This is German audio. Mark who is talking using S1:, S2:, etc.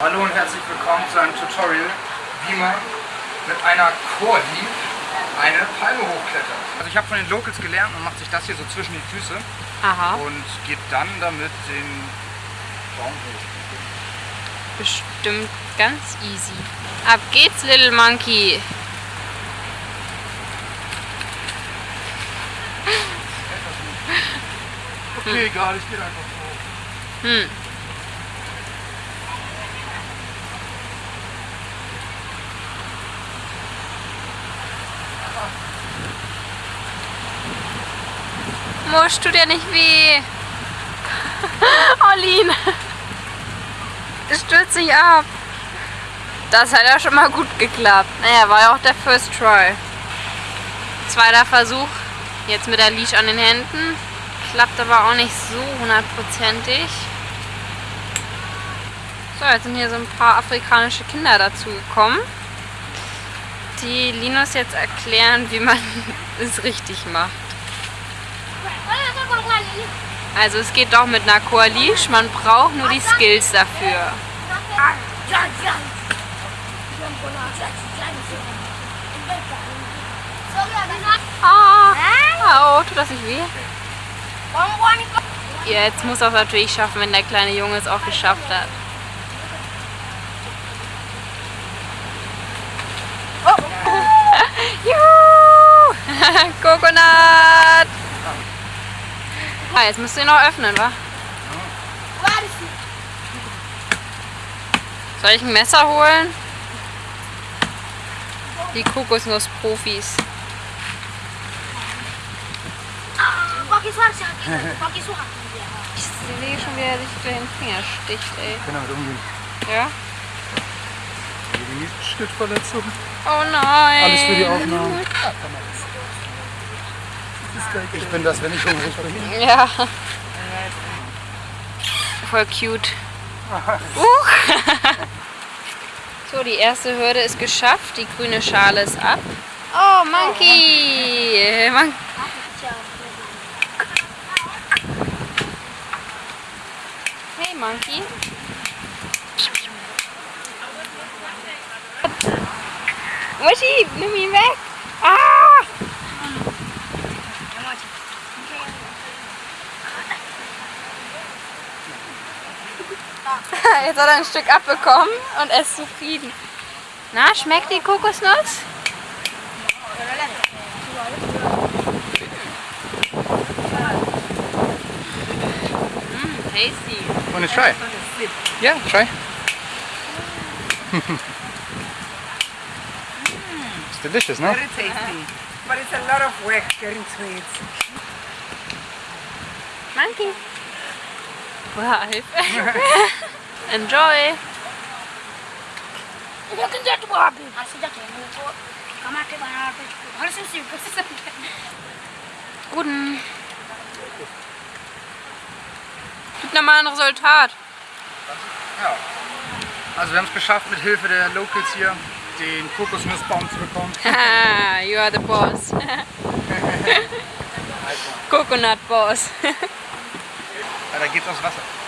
S1: Hallo und herzlich willkommen zu einem Tutorial, wie man mit einer Cordi eine Palme hochklettert. Also ich habe von den Locals gelernt, man macht sich das hier so zwischen die Füße
S2: Aha.
S1: und geht dann damit den Baum hoch.
S2: Bestimmt ganz easy. Ab geht's, Little Monkey.
S1: Okay, egal, ich gehe einfach hoch.
S2: Hm. Musst du dir nicht weh? Olin! Stürzt sich ab. Das hat ja schon mal gut geklappt. Naja, war ja auch der First Try. Zweiter Versuch. Jetzt mit der Leash an den Händen. Klappt aber auch nicht so hundertprozentig. So, jetzt sind hier so ein paar afrikanische Kinder dazu gekommen, die Linus jetzt erklären, wie man es richtig macht. Also es geht doch mit einer Coalish, man braucht nur die Skills dafür. Ah, oh, tut das nicht weh? Jetzt muss es natürlich schaffen, wenn der kleine Junge es auch geschafft hat. Juhu! Coconut! Ah, jetzt musst du ihn noch öffnen, wa? Soll ich ein Messer holen? Die Kokosnuss-Profis. Ich sehe schon, wie er sich durch den Finger sticht, ey.
S1: Ich kann damit umgehen.
S2: Ja?
S1: Die Schnittverletzung.
S2: Oh nein!
S1: Alles für die Aufnahmen. Ich bin das, wenn ich hungrig bin.
S2: Ja. Voll cute. Uh. So, die erste Hürde ist geschafft. Die grüne Schale ist ab. Oh, Monkey! Mon hey, Monkey. Muschi, nimm ihn weg! Ah! Jetzt hat er ein Stück abbekommen und er ist zufrieden. Na, schmeckt die Kokosnuss? Mm, tasty.
S1: Want to try? Yeah, try. it's delicious, no?
S3: Very tasty. But it's a lot of work getting sweets.
S2: Monkey. Live. Enjoy. Guten. Gibt nochmal ein Resultat.
S1: Ja. Also wir haben es geschafft, mit Hilfe der Locals hier den Kokosnussbaum zu bekommen.
S2: You are the boss. Coconut boss.
S1: Ja, da geht's aufs Wasser.